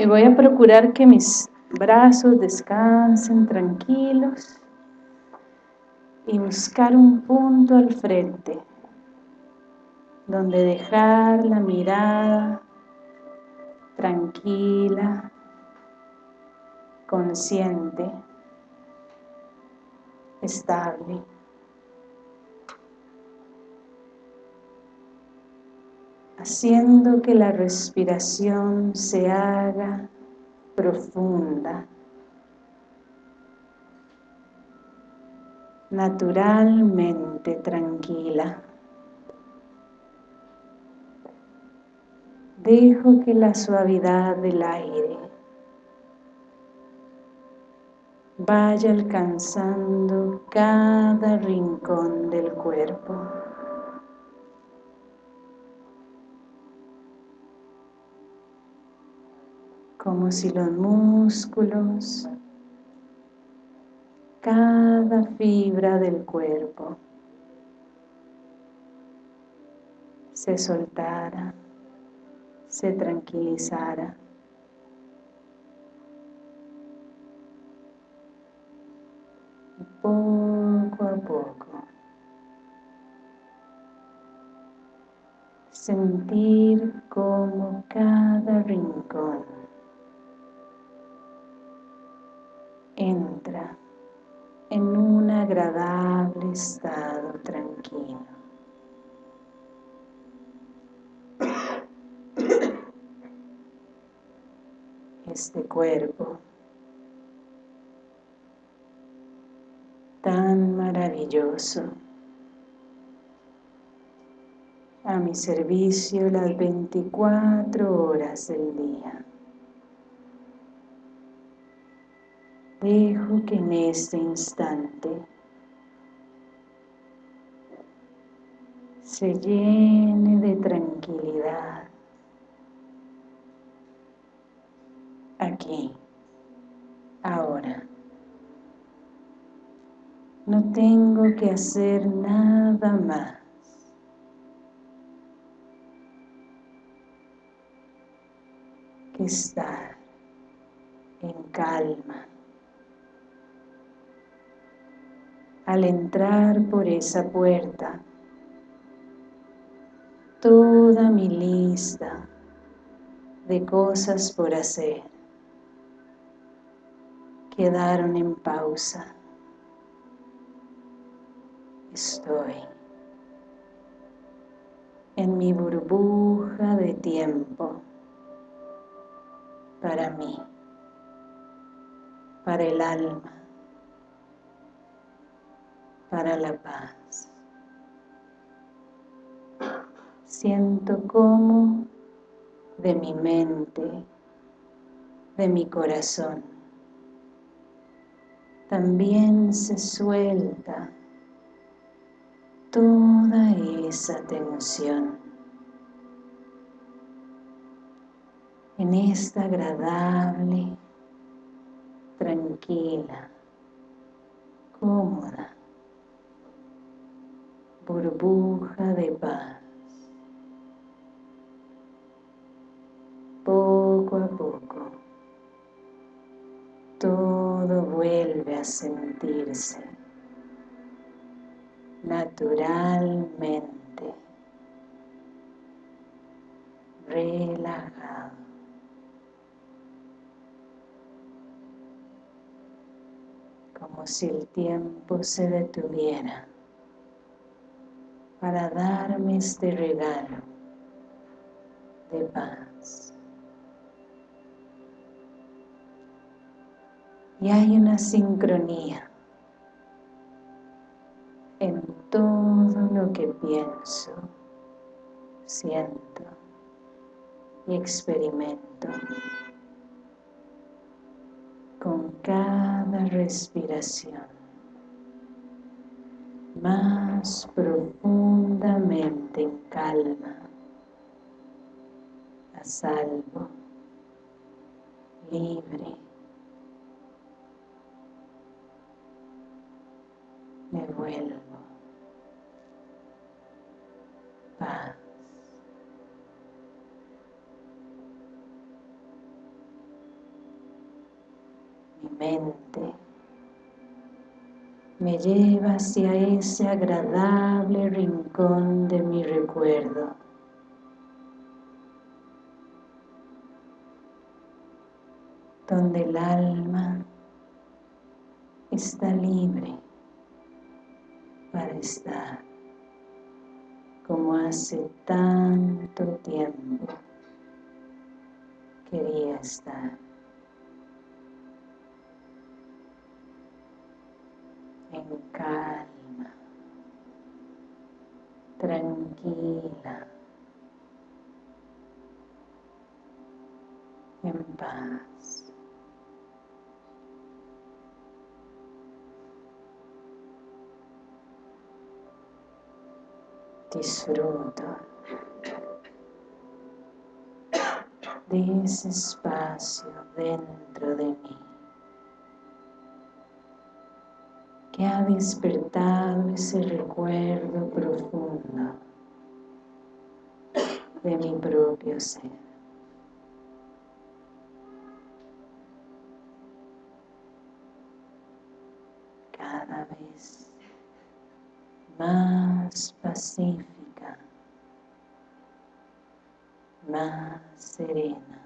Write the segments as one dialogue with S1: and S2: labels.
S1: Y voy a procurar que mis brazos descansen tranquilos y buscar un punto al frente donde dejar la mirada tranquila, consciente, estable. Haciendo que la respiración se haga profunda, naturalmente tranquila. Dejo que la suavidad del aire vaya alcanzando cada rincón del cuerpo. Como si los músculos, cada fibra del cuerpo se soltara, se tranquilizara. Este cuerpo tan maravilloso a mi servicio las 24 horas del día. Dejo que en este instante se llene de tranquilidad. Aquí, ahora. No tengo que hacer nada más. que estar en calma. al entrar por esa puerta, toda mi lista de cosas por hacer quedaron en pausa. Estoy en mi burbuja de tiempo para mí, para el alma, para la paz. Siento como de mi mente, de mi corazón, también se suelta toda esa tensión en esta agradable, tranquila, cómoda burbuja de paz. Sentirse naturalmente relajado. Como si el tiempo se detuviera para darme este regalo de paz. Y hay una sincronía en todo lo que pienso, siento y experimento con cada respiración más profundamente en calma, a salvo, libre. Me vuelvo paz. mente me lleva hacia ese agradable rincón de mi recuerdo. donde el alma está libre para estar como hace tanto tiempo quería estar. En calma, tranquila, en paz. Disfruto de ese espacio dentro de mí que ha despertado ese recuerdo profundo de mi propio ser. Cada vez más pacífica, serena,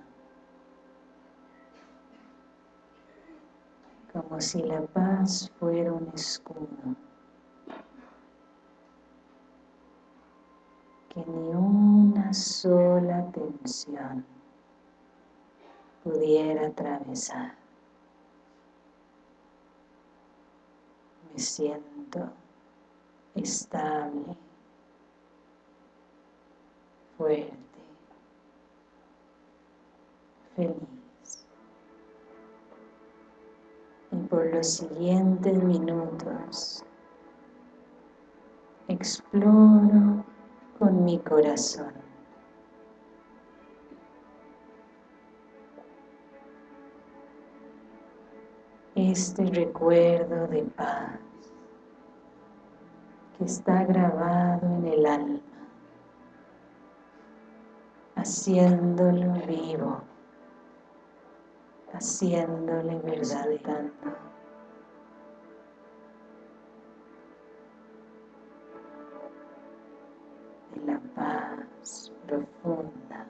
S1: como si la paz fuera un escudo. Que ni una sola tensión pudiera atravesar. Me siento estable, fuerte, feliz. Y por los siguientes minutos exploro con mi corazón este recuerdo de paz que está grabado en el alma, haciéndolo vivo, haciéndole verdad de la paz profunda.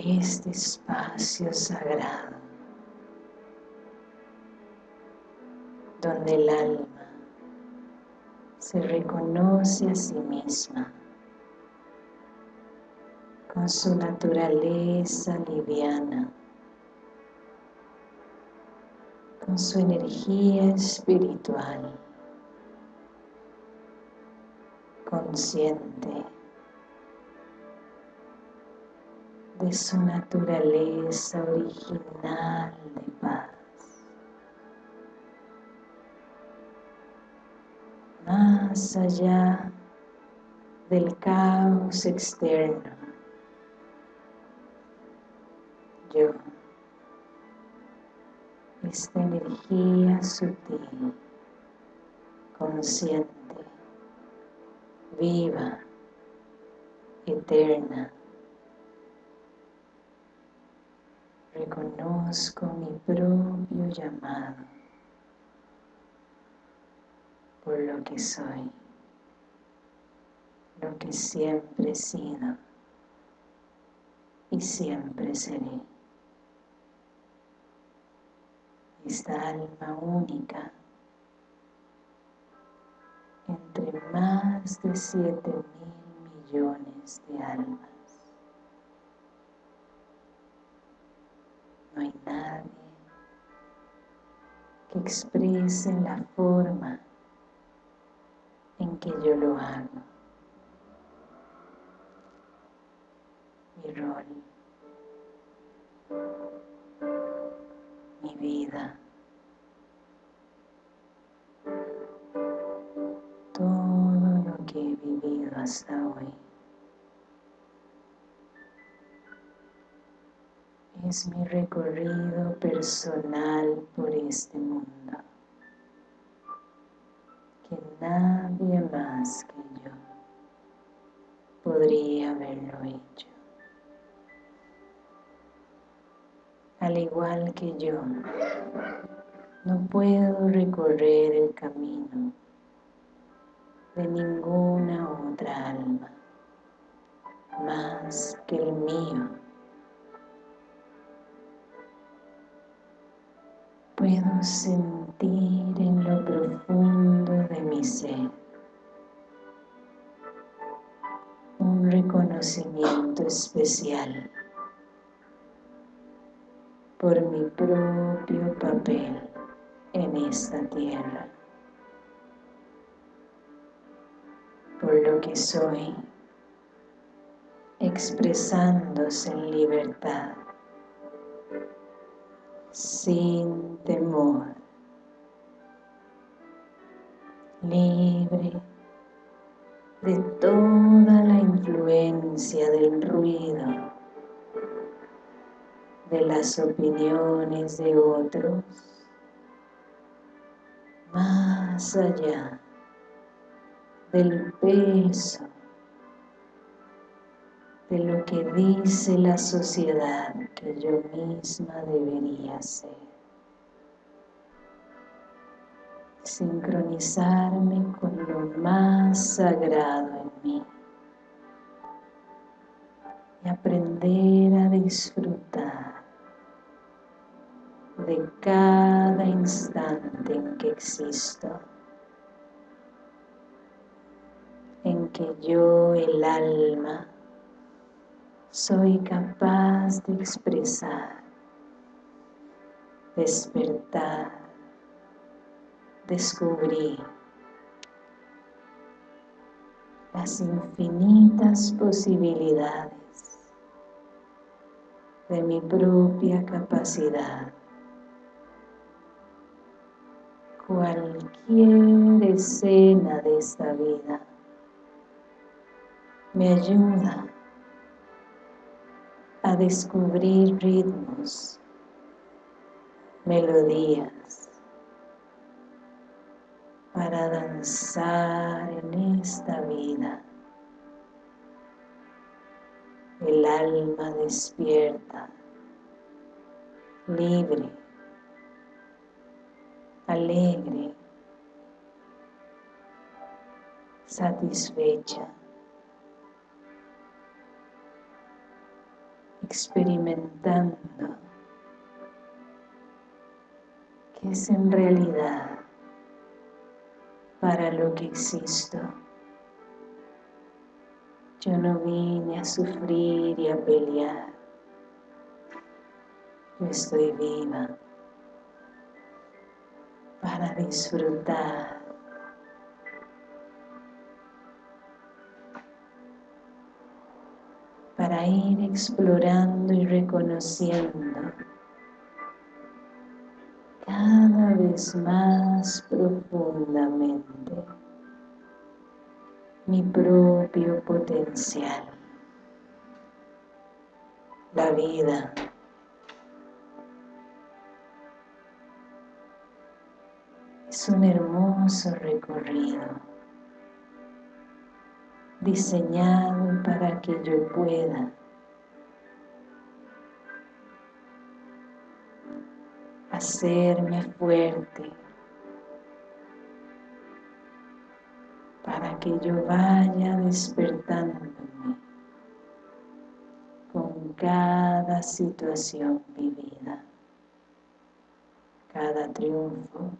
S1: Este espacio sagrado donde el alma se reconoce a sí misma con su naturaleza liviana, con su energía espiritual, consciente de su naturaleza original de paz. Más allá del caos externo, yo, esta energía sutil, consciente, viva, eterna, reconozco mi propio llamado por lo que soy, lo que siempre he sido y siempre seré. Esta alma única entre más de siete mil millones de almas. No hay nadie que exprese la forma en que yo lo hago. Mi rol, mi vida, todo lo que he vivido hasta hoy. Es mi recorrido personal por este mundo, que nadie más que yo podría haberlo hecho. Al igual que yo, no puedo recorrer el camino de ninguna otra alma más que el mío puedo sentir en lo profundo de mi ser un reconocimiento especial por mi propio papel en esta tierra, por lo que soy, expresándose en libertad sin temor, libre de toda la influencia del ruido, de las opiniones de otros, más allá del peso de lo que dice la sociedad que yo misma debería ser. Sincronizarme con lo más sagrado en mí y aprender a disfrutar de cada instante en que existo, en que yo, el alma, soy capaz de expresar, despertar, descubrir las infinitas posibilidades de mi propia capacidad. Cualquier escena de esta vida me ayuda a descubrir ritmos, melodías, para danzar en esta vida. El alma despierta, libre, alegre, satisfecha.
S2: Experimentando que es en realidad para lo que existo. Yo no vine a sufrir y a pelear. Yo estoy viva para disfrutar. Ir explorando y reconociendo. Cada vez más profundamente. Mi propio potencial. La vida. Es un hermoso recorrido. Diseñado para que yo pueda hacerme fuerte para que yo vaya despertándome con cada situación vivida, cada triunfo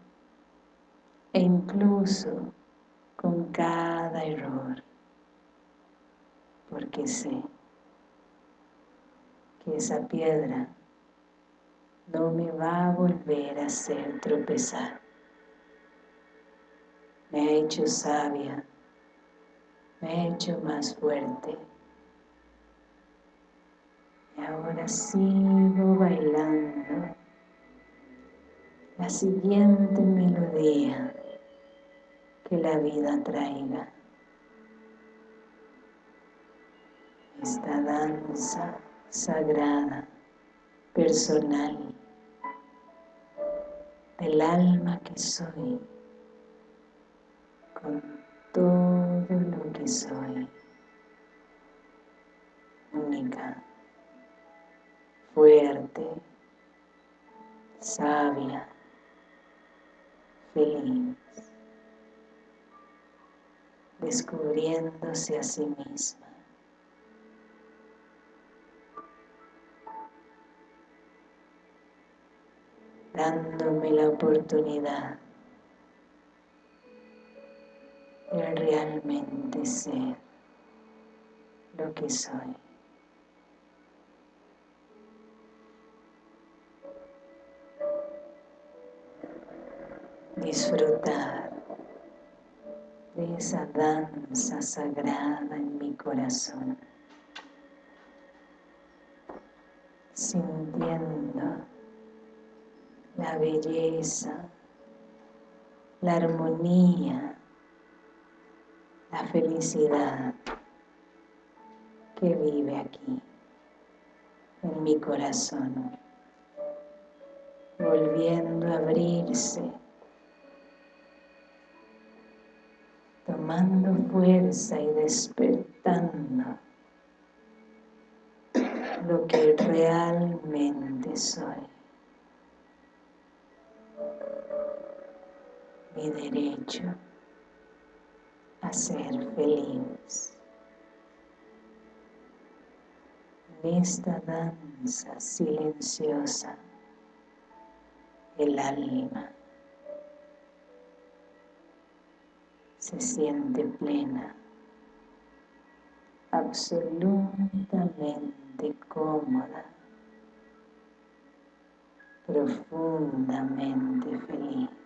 S2: e incluso con cada error, porque sé que esa piedra no me va a volver a hacer tropezar. Me ha hecho sabia, me ha hecho más fuerte. Y ahora sigo bailando la siguiente melodía que la vida traiga. Esta danza sagrada, personal, del alma que soy, con todo lo que soy, única, fuerte, sabia, feliz, descubriéndose a sí misma. la oportunidad de realmente ser lo que soy. Disfrutar de esa danza sagrada en mi corazón, sintiendo la belleza, la armonía, la felicidad que vive aquí, en mi corazón, volviendo a abrirse, tomando fuerza y despertando lo que realmente soy. Mi derecho a ser feliz. En esta danza silenciosa, el alma se siente plena, absolutamente cómoda, profundamente feliz.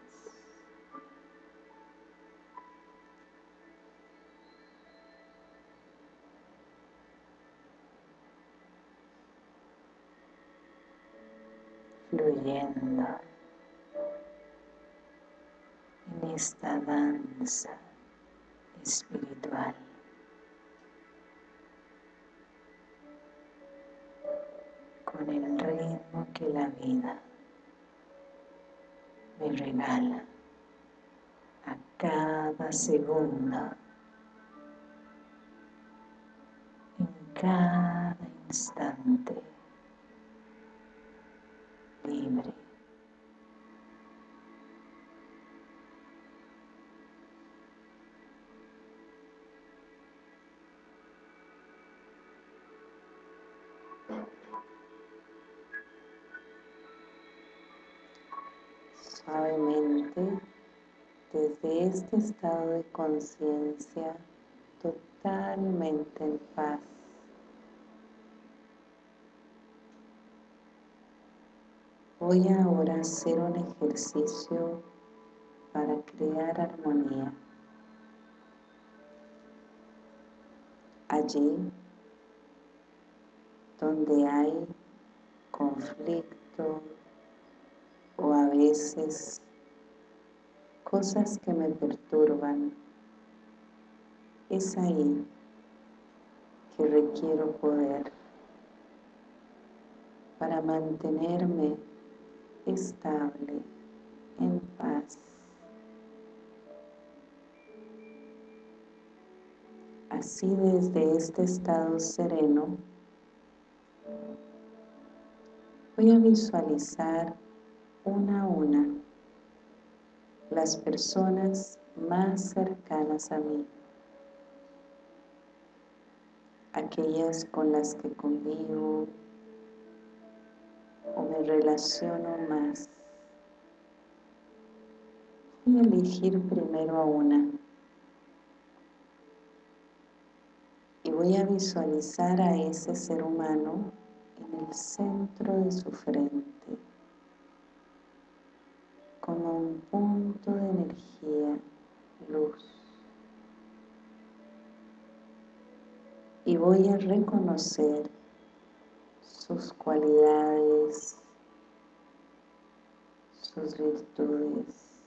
S2: Fluyendo en esta danza espiritual. con el ritmo que la vida me regala a cada segundo, en cada instante libre.
S1: Suavemente, desde este estado de conciencia totalmente en paz, Voy ahora a hacer un ejercicio para crear armonía. Allí donde hay conflicto o a veces cosas que me perturban, es ahí que requiero poder para mantenerme estable, en paz. Así desde este estado sereno, voy a visualizar una a una las personas más cercanas a mí, aquellas con las que convivo o me relaciono más. A elegir primero a una y voy a visualizar a ese ser humano en el centro de su frente como un punto de energía, luz. Y voy a reconocer sus cualidades, sus virtudes.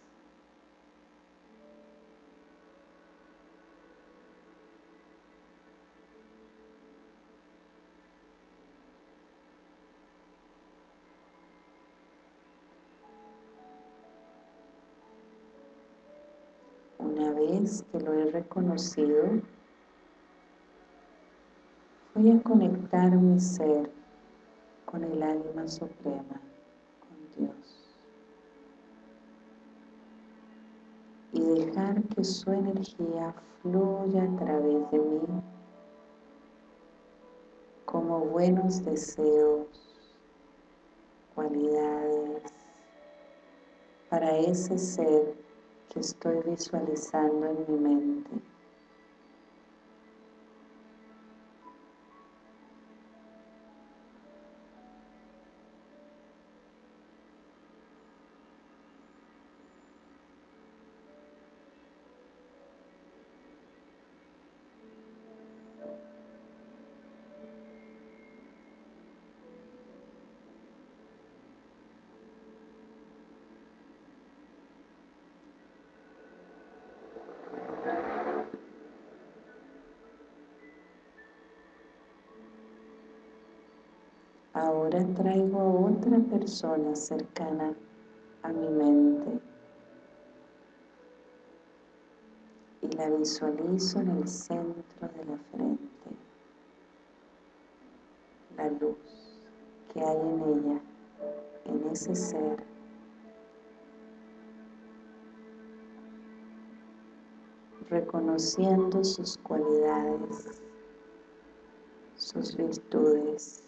S1: Una vez que lo he reconocido, voy a conectar mi ser con el alma suprema, con Dios. Y dejar que su energía fluya a través de mí como buenos deseos, cualidades, para ese ser que estoy visualizando en mi mente. Ahora traigo a otra persona cercana a mi mente y la visualizo en el centro de la frente, la luz que hay en ella, en ese ser. reconociendo sus cualidades, sus virtudes,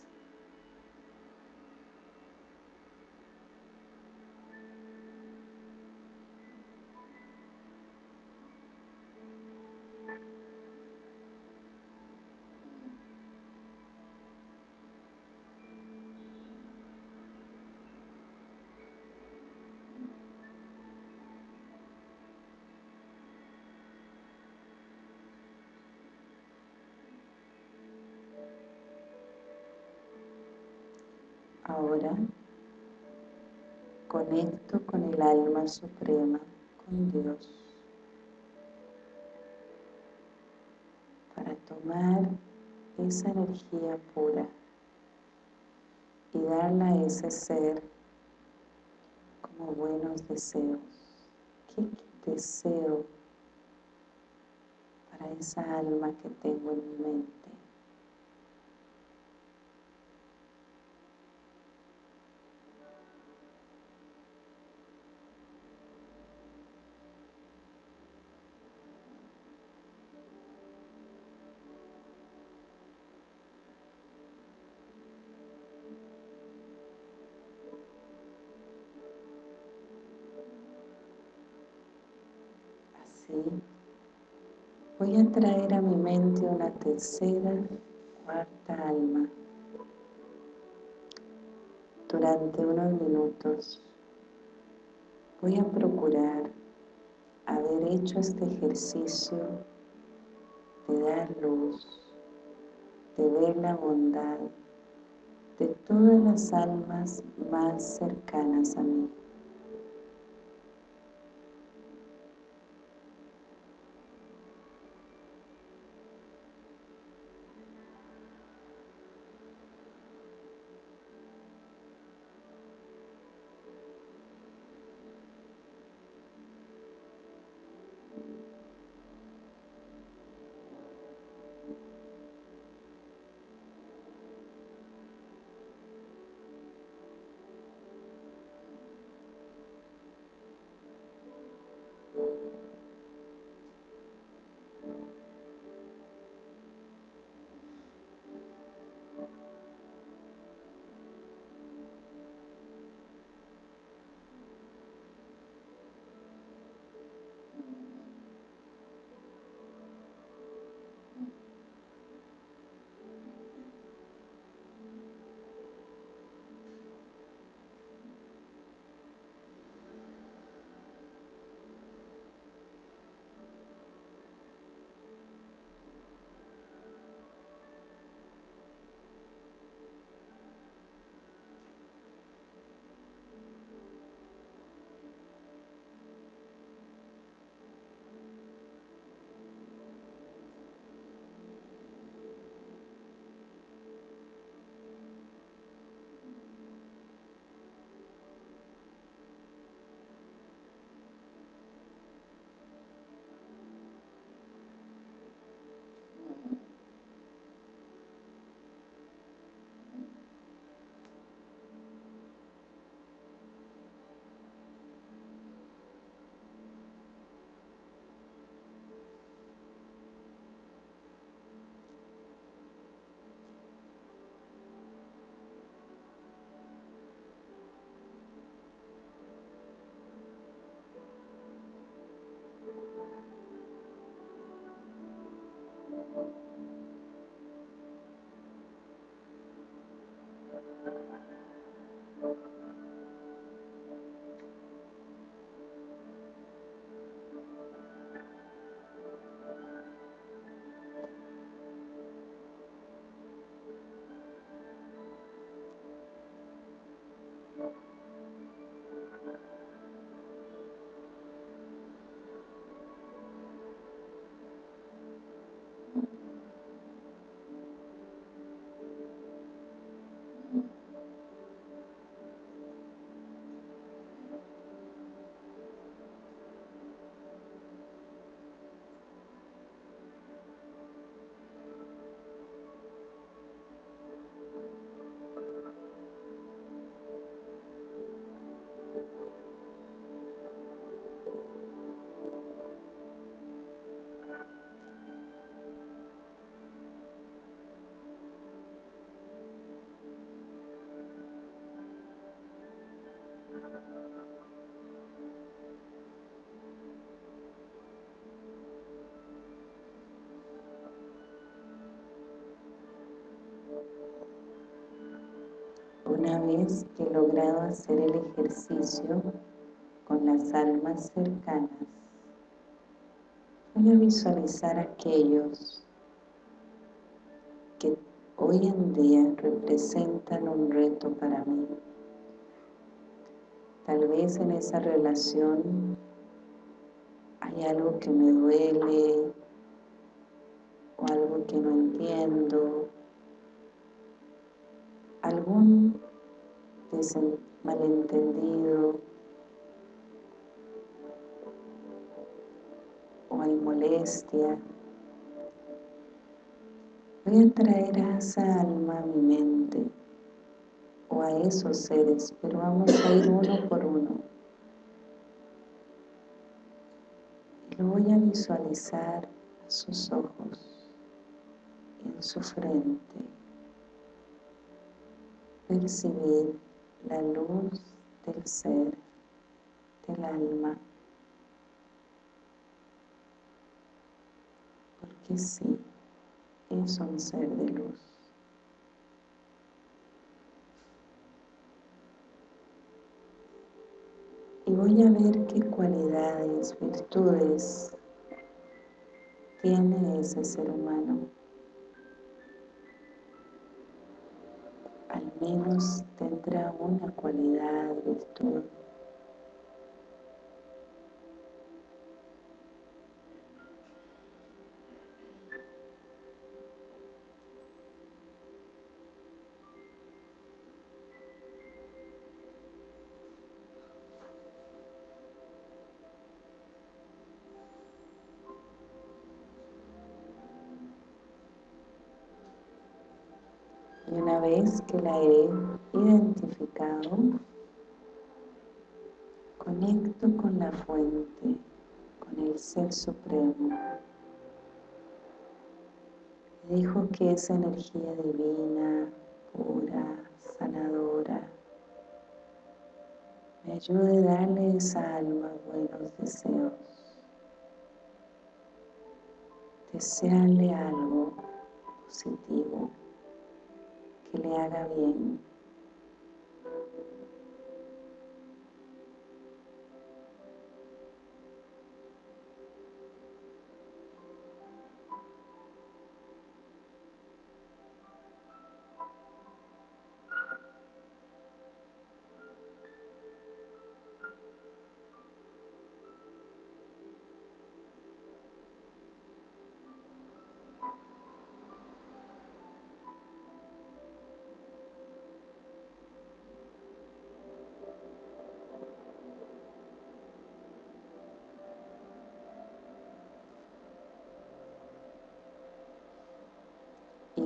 S1: suprema, con Dios, para tomar esa energía pura y darla a ese ser como buenos deseos. ¿Qué deseo para esa alma que tengo en mi mente? A traer a mi mente una tercera, cuarta alma. Durante unos minutos voy a procurar haber hecho este ejercicio de dar luz, de ver la bondad de todas las almas más cercanas a mí. Una vez que he logrado hacer el ejercicio con las almas cercanas, voy a visualizar aquellos que hoy en día representan un reto para mí. Tal vez en esa relación hay algo que me duele o algo que no entiendo algún malentendido o hay molestia, voy a traer a esa alma a mi mente o a esos seres, pero vamos a ir uno por uno. Y lo voy a visualizar a sus ojos, en su frente percibir la luz del ser, del alma. que sí, es un ser de luz. Y voy a ver qué cualidades, virtudes tiene ese ser humano. Menos tendrá una cualidad, virtud que la he identificado, conecto con la fuente, con el Ser Supremo. Dejo que esa energía divina, pura, sanadora, me ayude a darle esa alma buenos deseos. Desearle algo positivo que le haga bien.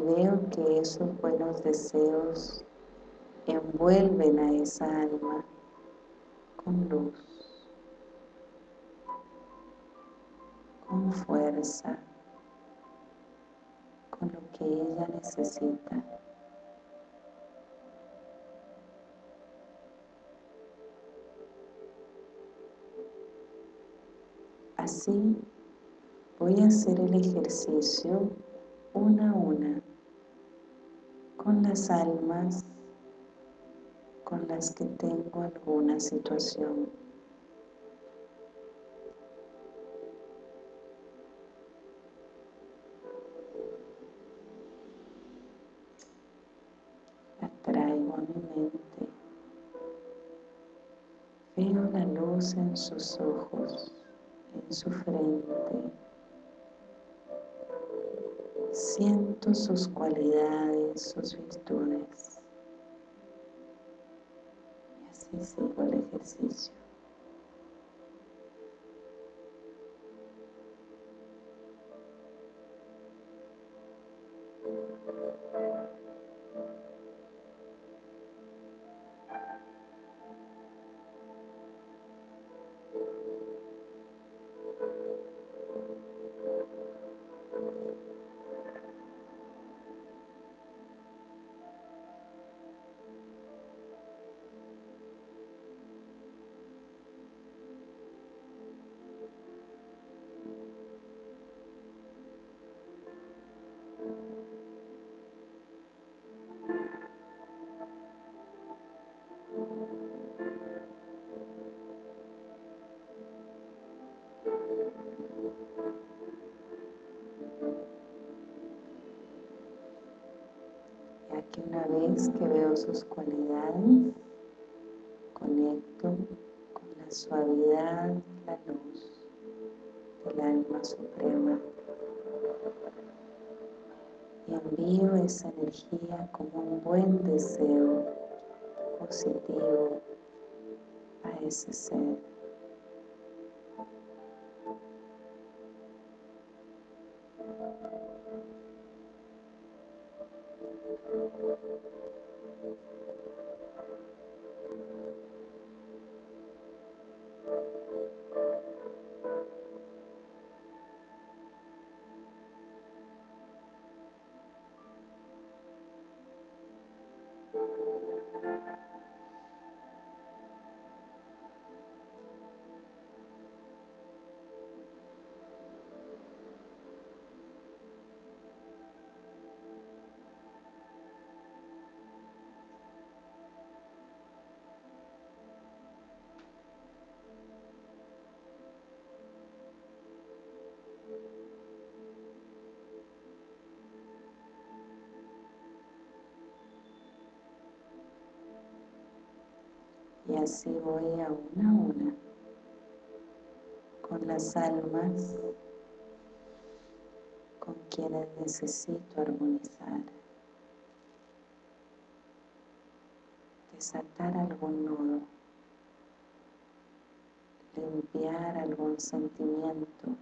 S1: Veo que esos buenos deseos envuelven a esa alma con luz, con fuerza, con lo que ella necesita. Así voy a hacer el ejercicio una a una con las almas con las que tengo alguna situación. La traigo a mi mente. Veo la luz en sus ojos, en su frente, Siento sus cualidades, sus virtudes. Y así sigo el ejercicio. suavidad la luz del alma suprema y envío esa energía como un buen deseo positivo a ese ser. Y así voy a una a una con las almas con quienes necesito armonizar. Desatar algún nudo, limpiar algún sentimiento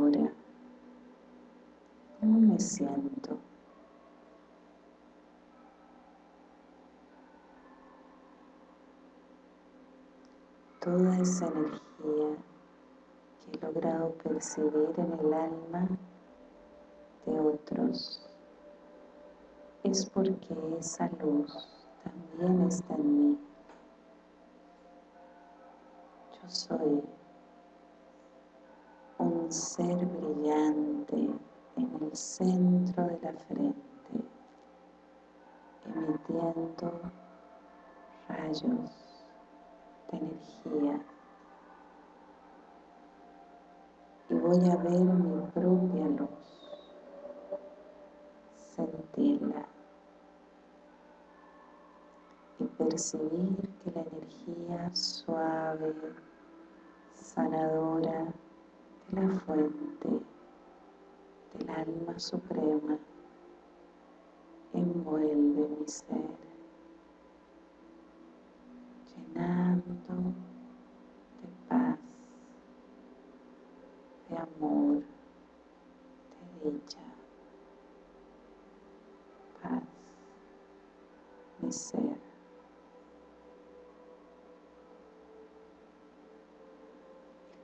S1: Ahora, ¿cómo me siento? Toda esa energía que he logrado percibir en el alma de otros es porque esa luz también está en mí. Yo soy un ser brillante en el centro de la frente, emitiendo rayos de energía. Y voy a ver mi propia luz, sentirla y percibir que la energía suave, sanadora, la fuente del alma suprema envuelve mi ser, llenando de paz, de amor, de dicha, paz, mi ser.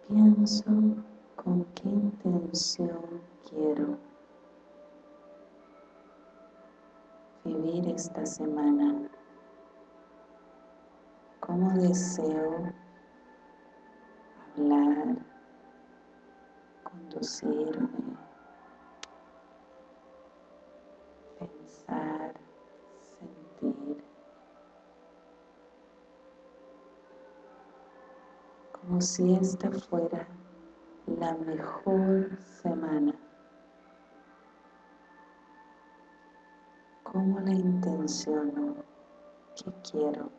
S1: pienso con qué intención quiero vivir esta semana, cómo deseo hablar, conducirme, pensar, sentir, como si esta fuera la mejor semana. ¿Cómo la intenciono? ¿Qué quiero?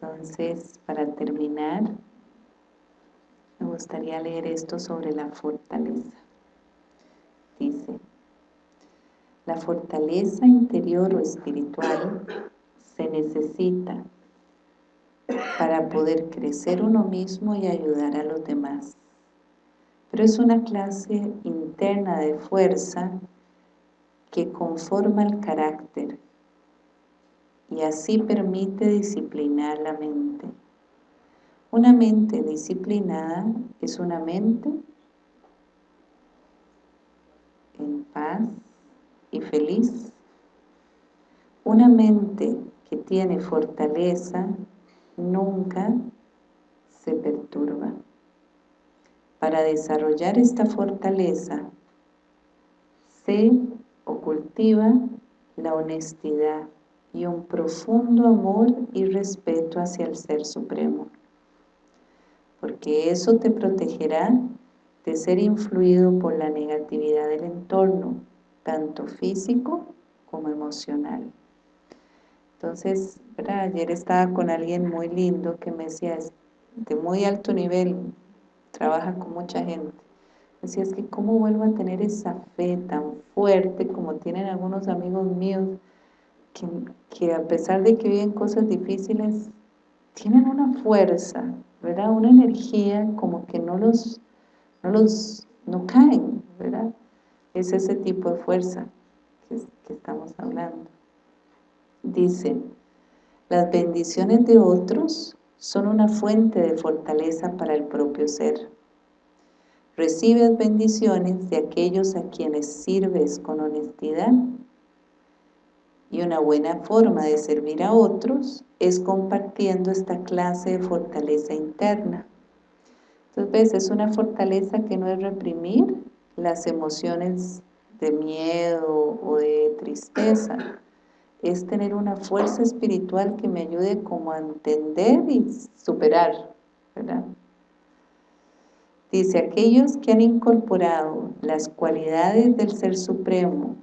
S1: Entonces, para terminar, me gustaría leer esto sobre la fortaleza. Dice, la fortaleza interior o espiritual se necesita para poder crecer uno mismo y ayudar a los demás. Pero es una clase interna de fuerza que conforma el carácter y así permite disciplinar la mente. Una mente disciplinada es una mente en paz y feliz. Una mente que tiene fortaleza nunca se perturba. Para desarrollar esta fortaleza se o cultiva la honestidad y un profundo amor y respeto hacia el Ser Supremo. Porque eso te protegerá de ser influido por la negatividad del entorno, tanto físico como emocional. Entonces, ayer estaba con alguien muy lindo que me decía, de muy alto nivel, trabaja con mucha gente Decía, es que cómo vuelvo a tener esa fe tan fuerte como tienen algunos amigos míos, que, a pesar de que viven cosas difíciles, tienen una fuerza, ¿verdad? Una energía como que no los, no los, no caen, ¿verdad? Es ese tipo de fuerza que, que estamos hablando. Dice, las bendiciones de otros son una fuente de fortaleza para el propio ser. Recibes bendiciones de aquellos a quienes sirves con honestidad y una buena forma de servir a otros es compartiendo esta clase de fortaleza interna. Entonces, es una fortaleza que no es reprimir las emociones de miedo o de tristeza, es tener una fuerza espiritual que me ayude como a entender y superar, ¿verdad? Dice, aquellos que han incorporado las cualidades del Ser Supremo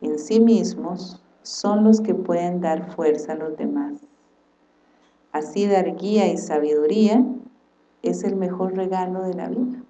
S1: en sí mismos son los que pueden dar fuerza a los demás. Así dar guía y sabiduría es el mejor regalo de la vida.